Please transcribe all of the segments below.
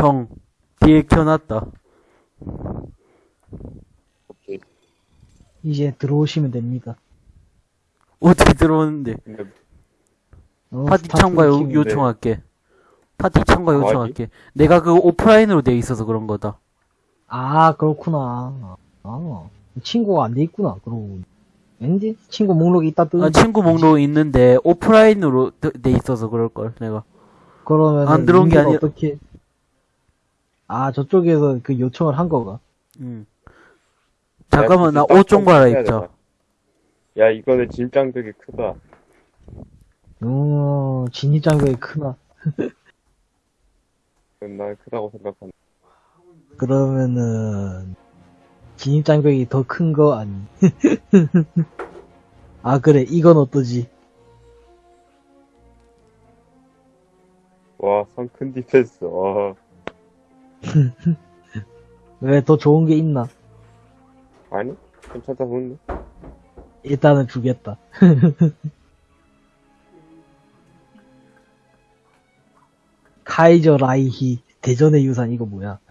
형, 뒤에 켜놨다. 오케이. 이제 들어오시면 됩니다. 어떻게 들어오는데? 근데 어, 파티 start 참가 요, 키우는데. 요청할게. 파티 참가 아, 요청할게. 내가 그 오프라인으로 돼 있어서 그런 거다. 아, 그렇구나. 아, 친구가 안 돼 있구나, 그러고. 왠지? 친구 목록이 있다 뜨 아, 친구 목록 있는데 오프라인으로 돼- 돼 있어서 그럴 걸, 내가. 그러면. 안 들어온 게 아니라- 어떻게. 아, 저쪽에서 그 요청을 한 거가. 응. 잠깐만, 나 야, 옷좀 갈아입자. 야, 이거는 진짱 되게 크다. 어, 진입장벽이 크나. 난 크다고 생각한다. 그러면은, 진입장벽이 더 큰 거 아니. 아, 그래, 이건 어떠지? 와, 성큰 디펜스. 와, 왜 더 좋은 게 있나? 아니? 괜찮다 보는데? 일단은 주겠다. 카이저 라이히 대전의 유산 이거 뭐야?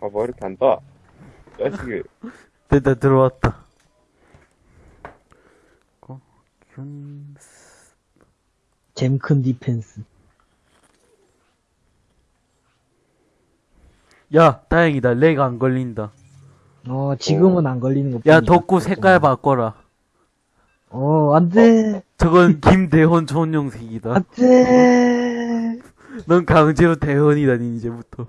아, 뭐 이렇게 안 떠? 자식이. 됐다, 들어왔다. 어, 균- 잼큰 디펜스. 야, 다행이다. lag 안 걸린다. 어 지금은 안 걸리는 거. 야, 뿐이야. 덕구 색깔 바꿔라. 어 안 돼 저건 김대헌 전용색이다. 안 돼. 넌 강제로 대헌이다, 니 이제부터.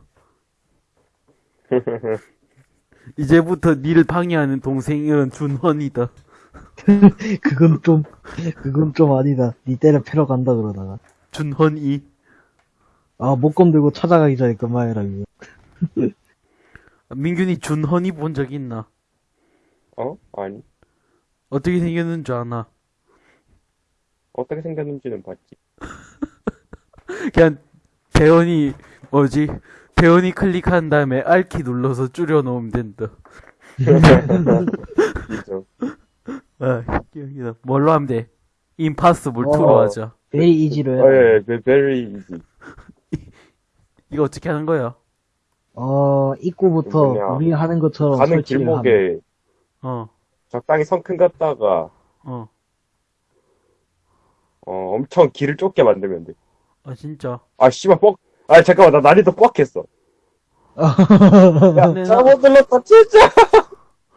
이제부터 니를 방해하는 동생은 준헌이다. 그건 좀 그건 좀 아니다. 니 때려 패러 간다 그러다가. 준헌이. 아 목검 들고 찾아가기 전에 그만해라 이거. 민균이 준헌이 본 적 있나? 어? 아니. 어떻게 생겼는 줄 아나? 어떻게 생겼는지는 봤지. 그냥 대헌이 뭐지? 대헌이 클릭한 다음에 R키 눌러서 줄여 놓으면 된다. 진짜. 아, 기억이다. 뭘로 하면 돼? 임파서블 어. 2로 하자. 베리 이지로 어. 예, 예, very easy. 이거 어떻게 하는 거야? 어 입구부터. 우리 하는 것처럼 가는 설치를. 길목에 어, 적당히 성큰 갔다가, 어. 어, 엄청 길을 좁게 만들면 돼. 아, 진짜. 아, 씨발, 뻑. 아, 잠깐만, 나 난이도 뻑했어. 야, 잘못 눌렀다, 진짜!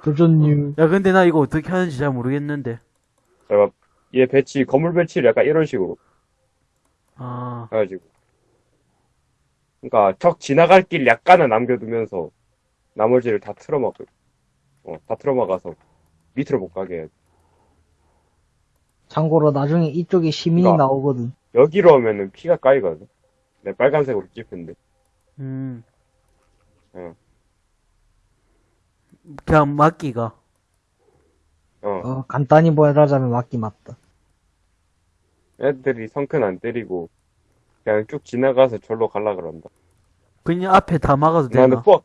도전유. 야, 근데 나 이거 어떻게 하는지 잘 모르겠는데. 잠깐, 얘 배치, 건물 배치를 약간 이런 식으로 아, 해가지고. 그니까, 적 지나갈 길 약간은 남겨두면서, 나머지를 다 틀어막고, 어, 다 틀어막아서, 밑으로 못 가게 해. 참고로 나중에 이쪽에 시민이 그러니까. 나오거든. 여기로 오면은 피가 까이거든. 내 빨간색으로 찍힌데. 음. 어. 그냥 막기가. 어, 어 간단히 보여드리자면 맞기 맞다. 애들이 성큰 안 때리고, 그냥 쭉 지나가서 절로 갈라 그런다. 그냥 앞에 다 막아도 나는 되나? 뻑!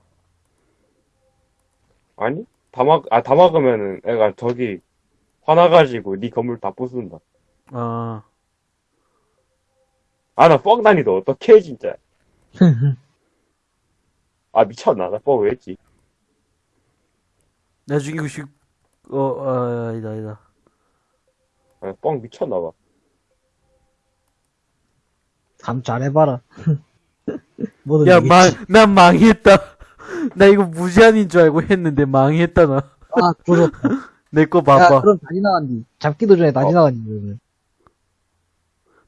아니? 다 막, 아, 다 막으면은 애가 저기, 화나가지고 네 건물 다 부순다. 아, 아, 나뻑 난이도 어떡해, 진짜. 아, 미쳤나? 나 뻑 왜 했지? 나중에 이거 식, 어, 아, 아니다, 아니다. 아, 뻑 미쳤나봐. 감 잘해봐라. 뭐든 야. 망, 난 망했다. 나 이거 무제한인 줄 알고 했는데 망했다, 나. 아 부럽다. 내거야 봐봐. 그럼 다 지나간디. 잡기도 전에 다 어. 지나간디 그러면.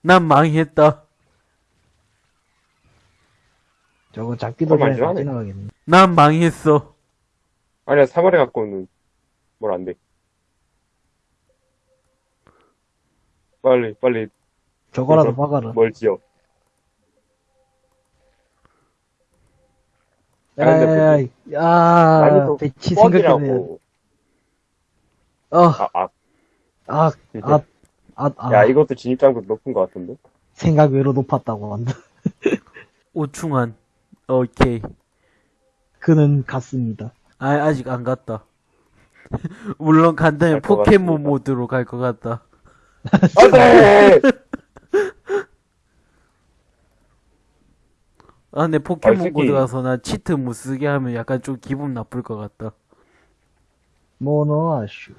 난 망했다. 저거 잡기도 전에 다. 지나가겠네. 난 망했어. 아니야, 3월에 갖고는 뭘 안 돼. 빨리, 빨리, 저거라도 박아라. 뭘 지어. 야 야야. 야 난이도 배치. 뻑이라고. 어. 아, 아, 아. 아, 아, 아. 야, 이것도 진입장벽 높은 것 같은데? 생각 외로 높았다고 한다. 오충한. 오케이. 그는 갔습니다. 아, 아직 안 갔다. 물론 간다면 포켓몬 같습니다. 모드로 갈 것 같다. 안 돼! 아, 근데 포켓몬 솔직히- 고드 가서 나 cheat 못 쓰게 하면 약간 좀 기분 나쁠 것 같다. 모노아슈.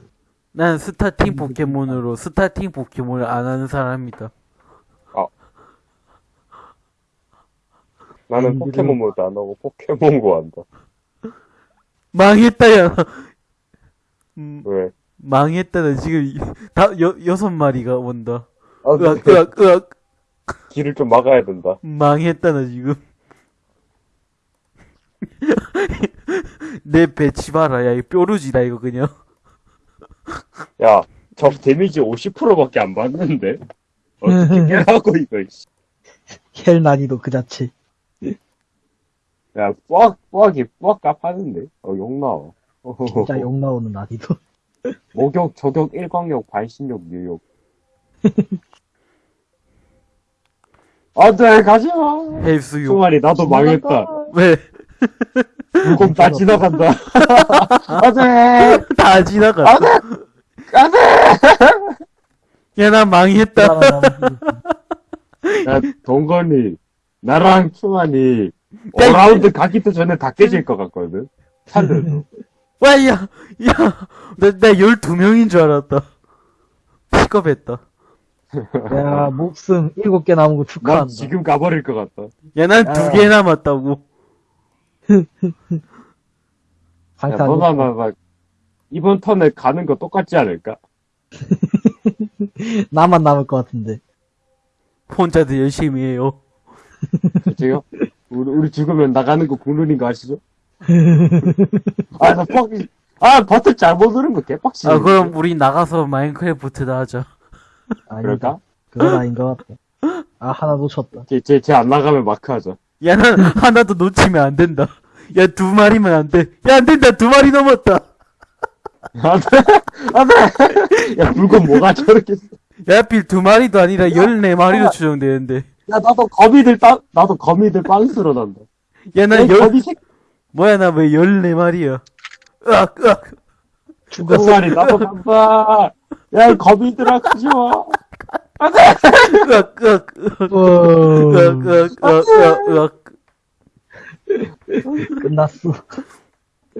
난 starting 포켓몬으로 starting 포켓몬을 안 하는 사람이다. 나는 음, 포켓몬 모드 안 하고 포켓몬고 한다. 망했다, 야. 음, 왜? 망했다, 나 지금, 이- 다, 여, 여섯 마리가 온다. 아, 으악, 으악, 으악. 길을 좀 막아야 된다. 망했다, 나 지금. 내 배치 봐라, 야, 이 뾰루지다, 이거 그냥. 야, 적 damage 50%밖에 안 받는데? 어떻게 깨라고, 이거, 씨. hell 난이도 그 자체. 야, 뿌악, 뿌악이 뿌악 깝하는데? 어, 욕 나와. 진짜 욕 나오는 난이도. 목욕, 저격, 일광욕, 반신욕, 뉴욕. 안 돼, 가지 마! 헬스육. 총알이 나도 망했다. 왜? 물건 다 지나간다. 안 돼! 다 지나갔어. 안 돼! 야, 나 망했다. 야, 동건이, 나랑 충환이, 야, 5라운드 가기도 전에 다 깨질 것 같거든? 살려줘. 와, 야, 야. 나, 나 12명인 줄 알았다. 픽업했다. 야, 목숨 일곱 개 남은 거난 축하한다. 지금 가버릴 것 같다. 야, 난두 야. 개 남았다고. 야, 상탄. 너나, 나, 나, 이번 턴에 가는 거 똑같지 않을까? 나만 남을 것 같은데. 혼자도 열심히 해요. 그치요? 우리, 우리 죽으면 나가는 거 국룰인 거 아시죠? 아, 나 퍽, 아, 버튼 잘못 누른 거 개빡치네. 아, 그럼 우리 나가서 마인크래프트나 하자. 아니다. 그럴까? 그건 아닌 것 같다. 아, 하나 놓쳤다. 쟤, 쟤, 쟤 안 나가면 마크 하자. 야, 난 하나 도 놓치면 안 된다. 야, 두 마리면 안 돼. 야, 안 된다. 두 마리 넘었다. 안 돼! 안 돼! 야, 물건 뭐가 저렇게. 써. 야, 하필 두 마리도 아니라 14마리로 추정되는데. 야, 나도 거미들 빵, 나도 거미들 빵스러 난다. 야, 야, 난 열, 거미 새, 뭐야, 나왜 14마리야. 으악, 으악. 두 마리, 나도 간다. 야, 거미들아, 가지 마. 끝났어.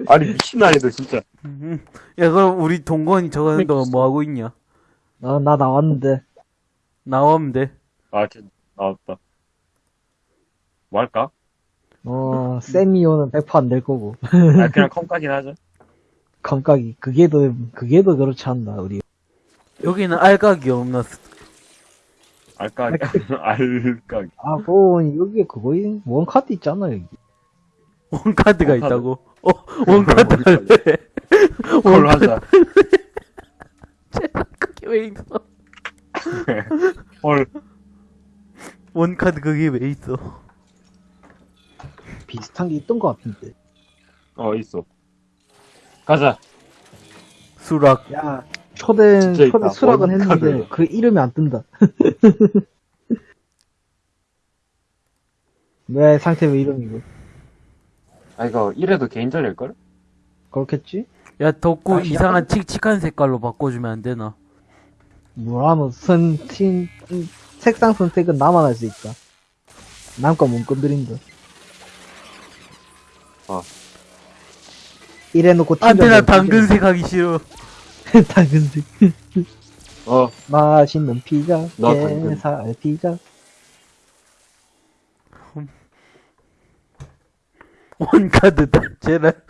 아니, 미친 아니다, 진짜. 음. 야, 그럼 우리 동건이 저거 하는 동안 뭐 하고 있냐? 나, 나 나왔는데. 나오면 돼. 아, 쟤, 나왔다. 뭐 할까? 어, 세미오는 100%안될 거고. 아, 그냥 컴까긴 하자. 감각이. 그게 더, 그게 더 그렇지 않나, 우리. 여기는 알각이 없나? 알까, 알까. 아, 그, 여기에 그거이, 원카드 있잖아, 여기. one card가 one card. 있다고? 어, one card one card. 할래. 그걸 하자. 그게 왜 있어? 헐. one card 그게 왜 있어? 비슷한 게 있던 것 같은데. 어, 있어. 가자. 수락. 야, 초대, 초대. 수락은. 했는데, 그 이름이 안 뜬다. 왜 상태 왜 이름이고? 아, 이거, 이래도 개인전일걸? 그렇겠지? 야, 덕구 아, 이상한 칙칙한 색깔로 바꿔주면 안 되나? 뭐라면 선, 팀, 음, 색상 선택은 나만 할 수 있다. 남과 못 건드린다. 어. 이래놓고 안 돼, 나 당근색 하기 싫어. 당근색. 어, 맛있는 피자, 당근. 게살 피자. one card다, 제발.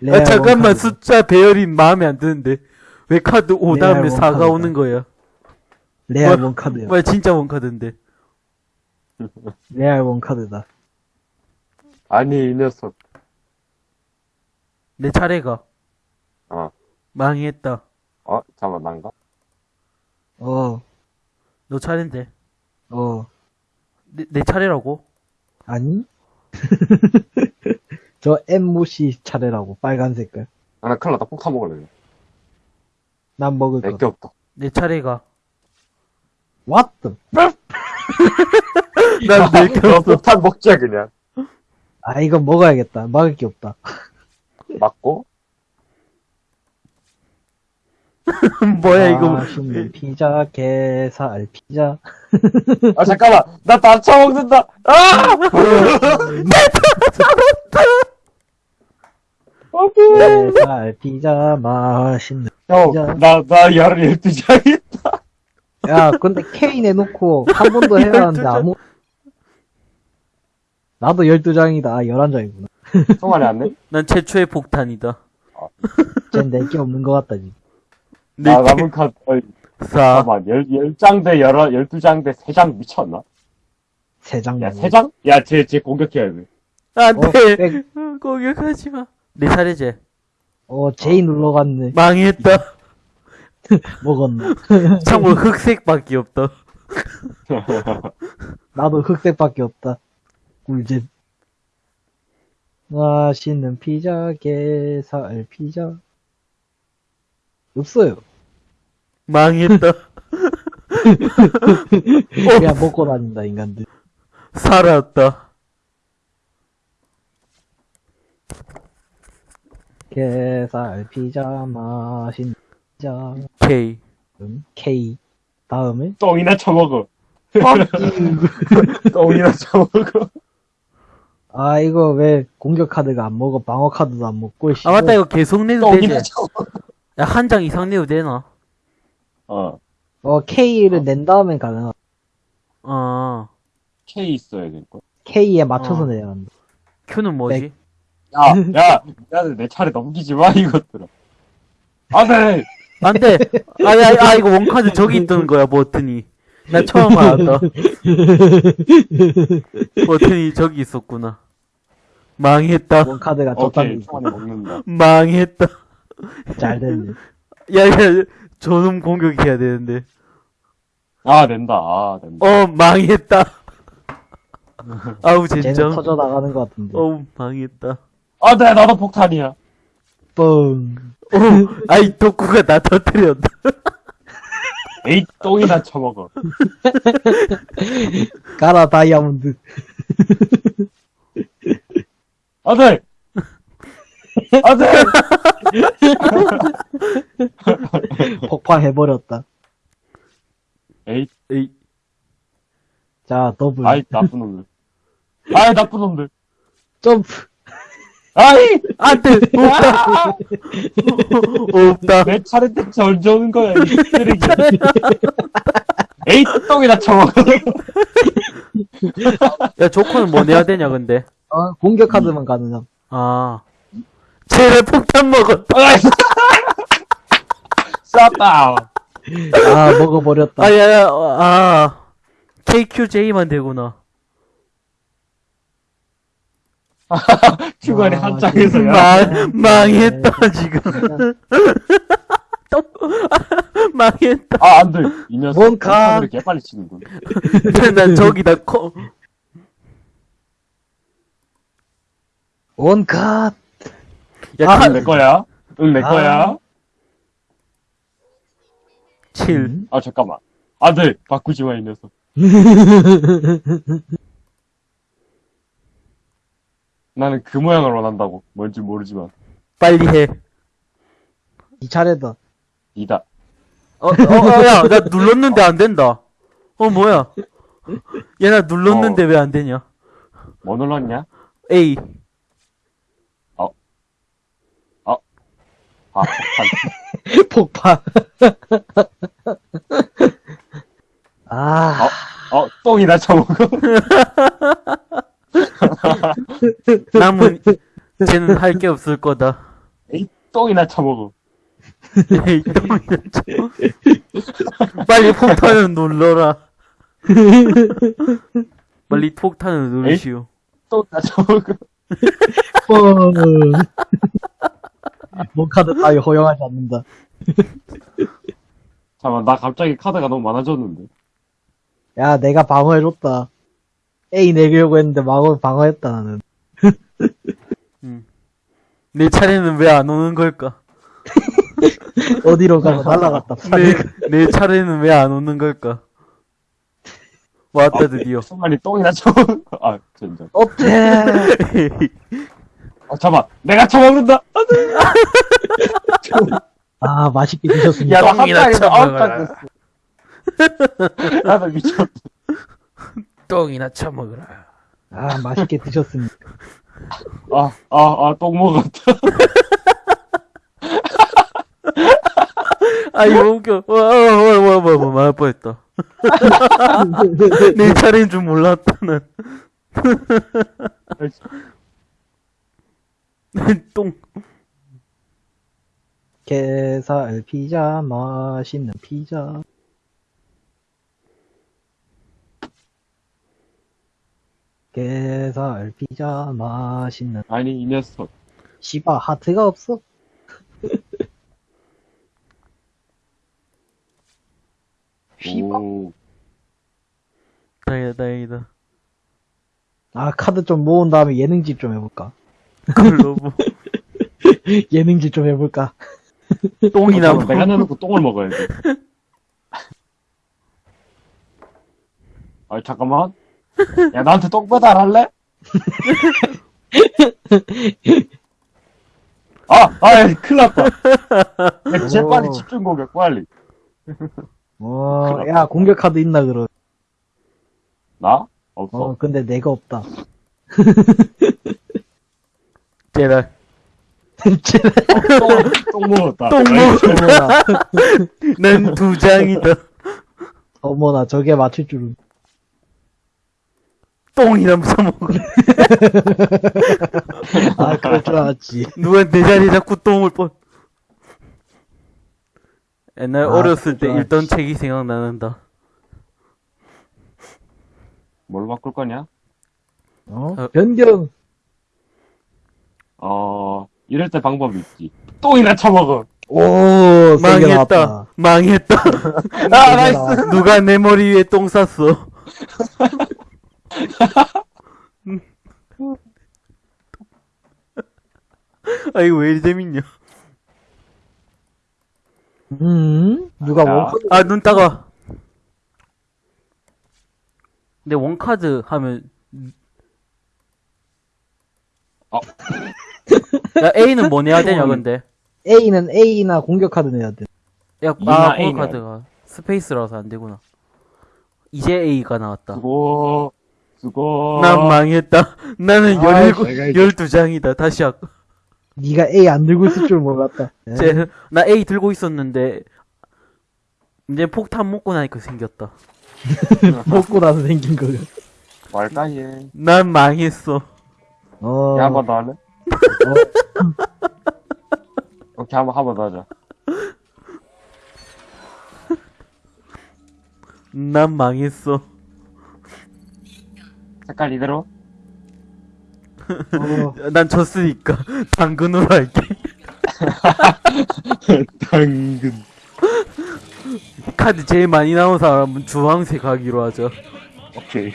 레알 아, 잠깐만, one card. 숫자 배열이 마음에 안 드는데. 왜 카드 5 다음에 레알 4가 one card다. 오는 거야? 레알 뭐- one card야. 왜 진짜 one card인데? 레알 one card다. 아니, 이 녀석. 내 차례가. 어. 망했다. 어, 잠깐만, 난가? 어, 너 차례인데. 어, 내, 내 차례라고? 아니? 저 엠모씨 차례라고, 빨간 색깔. 아, 나 큰일 났다. 폭탄 먹을래. 난 먹을 거. 내게 없다. 내 차례가. What the? 난 내게 너 없어. 폭탄 먹자, 그냥. 아, 이거 먹어야겠다. 막을 게 없다. 맞고? 뭐야, 이거. 맛있는 피자, 게살 피자. 아, 잠깐만. 나다 처먹는다. 아! 게살 피자, 맛있는. 형, 나, 나 12장이 야, 근데 K 내놓고 한번더 해야 하는데 아무. 나도 12장이다. 아, 11장이구나. 성환이 안 내? 난 최초의 폭탄이다. 쟨 내게 없는 것 같다, 지금. 나 네, 남은 카드, 어이, 사. 잠깐만. 10, 10장 대 11, 12장 대 3장 미쳤나? 3장. 야, 3장? 야, 쟤, 쟤 공격해야 돼. 안 어, 돼. 백. 공격하지 마. 내 차례지. 어, J 눌러갔네. 망했다. 먹었네. 참고로 흑색밖에 없다. 나도 흑색밖에 없다. 꿀잼. 맛있는 피자, 게살 피자. 없어요. 망했다. 그냥 먹고 다닌다, 인간들. 살았다. 게살 피자, 맛있는 피자. K. 음, K. 다음에? 똥이나 처먹어. You. 똥이나 처먹어. 아, 이거 왜 공격 카드가 안 먹어? 방어 카드도 안 먹고, 아, 맞다. 이거 계속 내도 똥이나 되지. 야, 한 장 이상 내도 되나? 어. 어, K를 낸 다음엔 가능하. 어. K 있어야 될 거. K에 맞춰서 어. 내야 한다. Q는 뭐지? 야, 야, 야, 내 차례 넘기지 마, 이것들아. 안 돼! 안 돼! 아, 야, 아, 이거 원카드 저기 있던 거야, 버튼이. 나 처음 알았다. 버튼이 저기 있었구나. 망했다. 원 카드가 오케이, 저딴 성환이 먹는다. 망했다. 잘 됐네. 야, 야, 저놈 공격해야 되는데. 아, 된다. 아, 된다. 어, 망했다. 아우, 쟤는 젠장. 터져 나가는 것 같은데. 어우, 망했다. 아, 네, 나도 폭탄이야. 뻥. 어, 아이, 덕구가 나 터뜨렸다. 에이, 똥이나 처먹어. 가라, 다이아몬드. 안 돼! 안 돼! 폭파해버렸다. 에이, 에이, 자, 더블. 아이, 나쁜 놈들. 아이, 나쁜 놈들. 점프. 아이! 안 돼! 없다! 없다. 내 차례 때 언제 오는 거야, 이 쓰레기. 에이, 똥이나 처먹어. 야, 조커는 뭐 내야 되냐, 근데? 어, 공격 카드만 가능함. 아. 쟤네 폭탄 먹었다. 쌌다. 아, 먹어버렸다. 아, 야, 야, 어, 아. KQJ만 되구나. 휴가리 아, 한 장에서야. 망, 망했다, 지금. 또, 망했다. 아, 안 돼. 이 녀석. 뭔 가- 카드를 개빨리 치는군. 난 저기다 코, 원컷. 야, 아, 내 거야. 응, 내 아. 거야. 7. 아, 잠깐만. 안 돼. 바꾸지 마, 이 녀석. 나는 그 모양을 원한다고. 뭔지 모르지만. 빨리 해. 이 차례다. 이다. 어, 어, 어, 야, 나 눌렀는데 안 된다. 어, 뭐야. 얘 나 눌렀는데 왜안 되냐. 뭐 눌렀냐? A. 아, 폭탄. 폭파. 아, 어, 똥이나 처먹어. 남은, 쟤는 할 게 없을 거다. 에이, 똥이나 처먹어. 에이, 똥이나 쳐. 빨리 폭탄을 눌러라. 빨리 폭탄을 누르시오. 똥이나 처먹어. 뻥. 원카드 따위 허용하지 않는다. 잠깐만, 나 갑자기 카드가 너무 많아졌는데. 야, 내가 방어해줬다. A 내려고 했는데 방어, 방어했다, 나는. 내 차례는 왜 안 오는 걸까? 어디로 가고 날라갔다. 내, 내 차례는 왜 안 오는 걸까? 왔다, 드디어. 순간이 똥이나 처먹어. 아, 진짜. 어때? 아, 잠깐만. 내가 돼! 아, 맛있게 드셨습니다. 야, 나 똥이나 됐어. 나도 미쳤다. 똥이나 처먹어라. 아, 맛있게 드셨습니다. 아, 아, 아, 똥 먹었다. 아, 이거 웃겨. 와, 와, 와, 와, 와, 와, 말할 뻔했다. 내 차례인 줄 몰랐다, 난. 똥. 게살 피자, 맛있는 피자. 게살 피자, 맛있는. 아니, 이 녀석. 씨바, 하트가 없어? 씨바. 오. 다행이다, 다행이다. 아, 카드 좀 모은 다음에 예능집 좀 해볼까? 글로브. 예능집 좀 해볼까? 똥이나 잠깐만, 내가 먹어. 내놓고 똥을 먹어야 돼. 아, 잠깐만. 야, 나한테 똥 배달 할래? 아, 아, 야, 큰일 났다. 야, 제일 빨리 오. 집중 공격, 빨리. 어, 야, 공격 카드 있나, 그럼. 나? 없어. 어, 근데 내가 없다. 제발. 똥, 똥 먹었다. 똥 먹어. 어머나, 난두 장이다. 어머나, 저게 맞출 줄은. 똥이나 처먹어. 아, 그럴 줄 알았지. 누가 내 자리에 자꾸 똥을 뻔. 옛날 아, 어렸을 때. 읽던 책이 생각나는다. 뭘 바꿀 거냐? 어? 어. 변경. 어, 이럴 때 방법이 있지. 똥이나 처먹어. 오, 망했다. 망했다. 아, nice. 누가 내 머리 위에 똥 쌌어. 아, 이거 왜 이리 재밌냐. 음, 누가 야. one card 아, 눈 따가. 근데 one card 하면. 어. 야, A는 뭐 내야 되냐, 근데. A는 A나 공격 카드 내야 돼. 야, 아, A는 one card가. 스페이드라서 안 되구나. 이제 A가 나왔다. 수고, 수고. 난 망했다. 나는 아, 17, 내가 이제- 12장이다. 다시 할 거. 네가 A 안 들고 있을 줄 몰랐다. 예. 제, 나 A 들고 있었는데, 이제 폭탄 먹고 나니까 생겼다. 먹고 나서 생긴 거야. 말까, 얘. 난 망했어. 어. 야, 한번더 할래? 오케이, 한 번, 한번 더 하자. 난 망했어. 색깔 이대로? 어, 난 졌으니까, 당근으로 할게. 당근. 카드 제일 많이 나온 사람은 주황색 하기로 하죠. 오케이.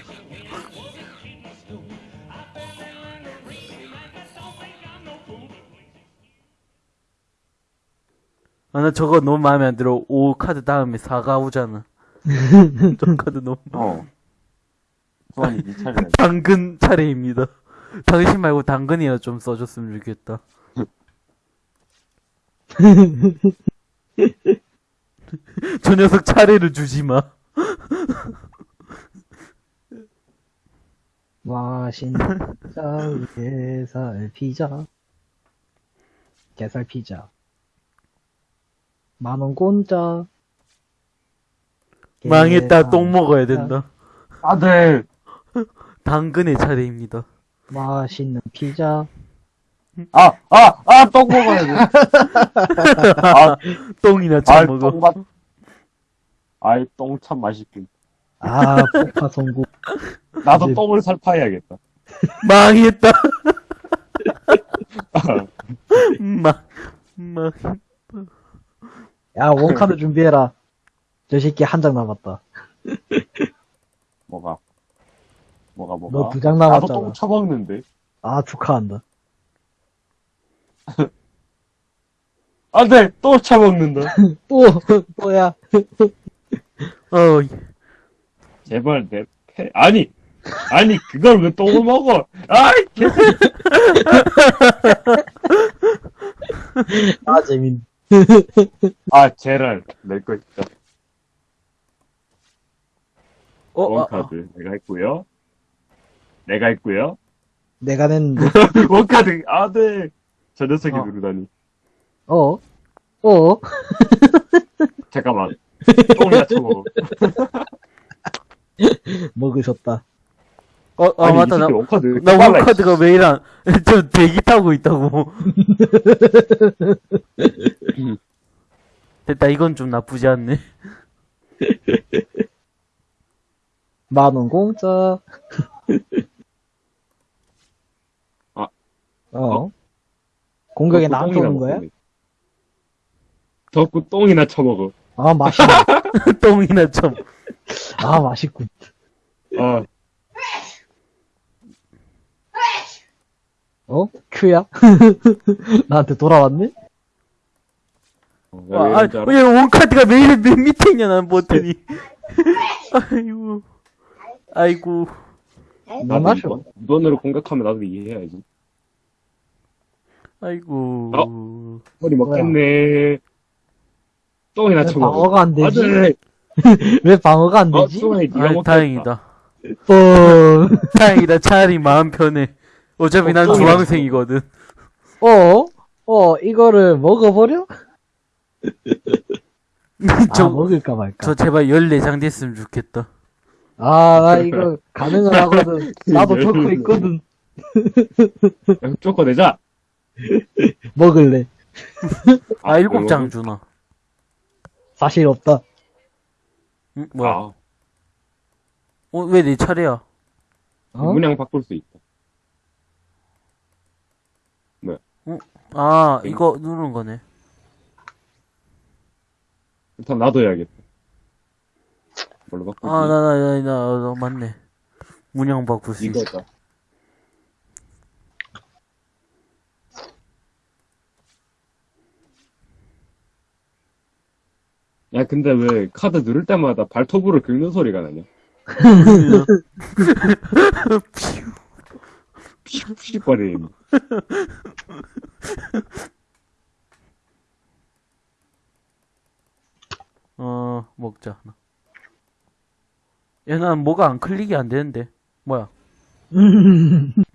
아, 나 저거 너무 마음에 안 들어. 5 카드 다음에 4가 오잖아. 저 카드 너무. 어. 수환이 네. 당근 차례입니다. 당신 말고 당근이라 좀 써줬으면 좋겠다. 저 녀석 차례를 주지 마. 맛있는 게살 피자. 게살 피자. 만원 공짜. 망했다. 게살 똥 먹어야. 된다. 아들! 당근의 차례입니다. 맛있는 피자. 아, 아, 아, 똥 먹어야 돼. 아, 똥이나 아, 처먹어. 똥 맛. 아이, 똥 참 맛있군. 아, 폭파 성공. 나도 이제- 똥을 살파해야겠다. 망했다. 망, 망. 야, 원카드 준비해라. 저 새끼 한 장 남았다. 뭐가? 뭐가, 뭐가? 너 두 장 나도 남았잖아. 똥 처먹는데. 아, 축하한다. 안 돼! 또 처먹는다. 또, 또야. 어, 제발 내 패. 아니! 아니, 그걸 왜 똥을 먹어? 아이, 개 아, 재밌, 아, 제랄. 낼거 있다. 어, 아, 아, 원카드. 내가 했고요. 내가 했고요. 내가 냈는데. 원카드. 아, 네. 저 녀석이 어. 누르다니. 어? 어? 잠깐만. 똥이나 쳐먹어. 먹으셨다. 어, 아, 아니, 맞다. 이 나, 원카드. 나 원카드가 왜 이랑, 저 대기 타고 있다고. 됐다, 이건 좀 나쁘지 않네. 만원 공짜. 아. 어? 공격에 덕구 나한테 똥이나 오는 거야? 덕구 똥이나 쳐먹어. 아, 맛있네. 똥이나 좀. 아, 맛있군. 아, 어? 큐야? 나한테 돌아왔네? 어, 아, 왜 아? 왜 원카드가 왜 이래 맨 밑에 있냐, 난 못하니. 아이고. 아이고. 너 나도 마셔. 무던으로 공격하면 나도 이해해야지. 아이고. 머리 먹겠네. 똥이나 왜 쳐먹어. 방어가 안 되지? 아, 왜 방어가 안 어, 되지? 똥이 니가 아. 다행이다. 뻥. 다행이다. 차라리 마음 편해. 어차피 어, 난 주황색이거든. 어? 어, 이거를 먹어버려? 아, 저, 먹을까 말까. 저 제발 14장 됐으면 좋겠다. 아, 나 이거 가능은 하거든. 나도 좋고 있거든. 야, 쪼커 내자. 먹을래. 아, 아, 7장 주나. 사실 없다. 응? 뭐야? 아, 어, 왜 내 차례야? 어? 문양 바꿀 수 있다. 아, 이거 누르는 거네. 일단 나도 해야겠다. 뭘로 바꾸지? 아, 나, 나, 나, 나, 나, 맞네. 문양 바꿀 수 있어. 이거다. 야, 근데 왜 카드 누를 때마다 발톱으로 긁는 소리가 나냐? 푸식푸식거리는. 어, 먹자. 얘, 난 뭐가 안 클릭이 안 되는데. 뭐야?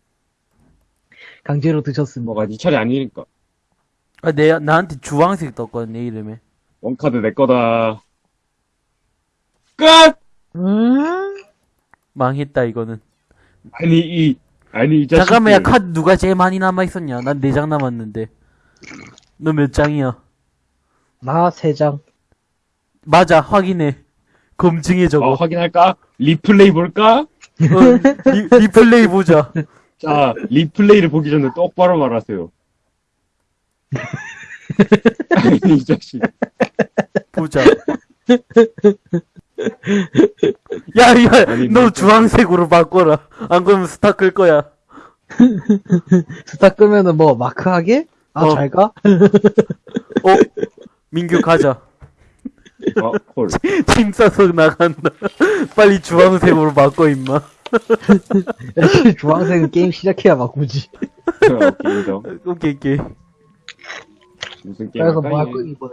강제로 드셨습니다. 뭐가 니 차례 아니니까. 아, 내, 나한테 주황색 떴거든, 내 이름에. one card 내 거다. 끝! 음? 망했다, 이거는. 아니, 이, 아니, 이 자식. 잠깐만, 야, 카드 누가 제일 많이 남아있었냐? 난 4장 남았는데. 너 몇 장이야? 나 세 장. 맞아, 확인해. 검증해, 저거. 어, 확인할까? 리플레이 볼까? 어, 리, 리플레이 보자. 자, 리플레이를 보기 전에 똑바로 말하세요. 아니, 이 자식. 보자. 야, 야, 아니, 너 뭐- 주황색으로 바꿔라. 안 그러면 스타 끌 거야. 스타 끄면은 뭐, 마크하게? 아, 어. 잘 가? 어? 민규 가자. 어, 콜. 팀 싸서 나간다. 빨리 주황색으로 바꿔, 임마. 주황색은 게임 시작해야 바꾸지. 오케이, 인정. 오케이, 오케이. 무슨 게임 그래서? 뭐 할? 거야, 이번엔.